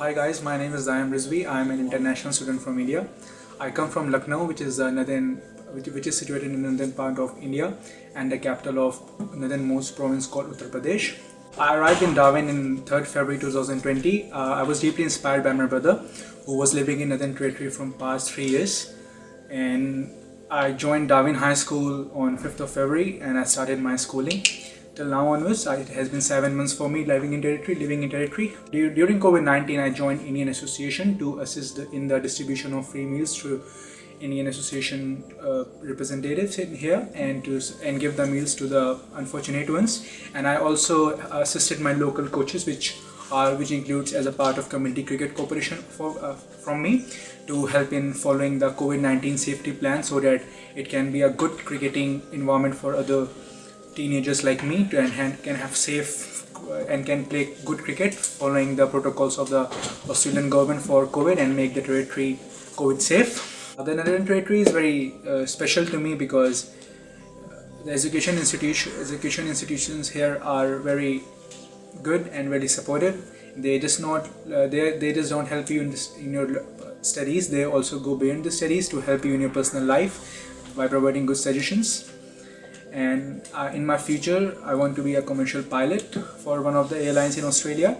hi guys, my name is Zayam Rizvi. I am an international student from India. I come from Lucknow, which is uh, northern, which, which is situated in the northern part of India and the capital of northernmost province called Uttar Pradesh. I arrived in Darwin in 3rd February 2020. Uh, I was deeply inspired by my brother who was living in Northern Territory from past three years and I joined Darwin High School on 5th of February and I started my schooling till now onwards it has been seven months for me living in territory living in territory. During covid-19 i joined indian association to assist in the distribution of free meals through indian association uh, representatives in here and to and give the meals to the unfortunate ones. And i also assisted my local coaches which are which includes as a part of community cricket corporation for uh, from me to help in following the covid-19 safety plan so that it can be a good cricketing environment for other teenagers like me to and can have safe uh, and can play good cricket following the protocols of the Australian government for COVID and make the territory COVID safe. The Northern Territory is very uh, special to me because uh, the education institution education institutions here are very good and very supportive. They just not uh, they they just don't help you in this in your studies. They also go beyond the studies to help you in your personal life by providing good suggestions and uh, in my future I want to be a commercial pilot for one of the airlines in Australia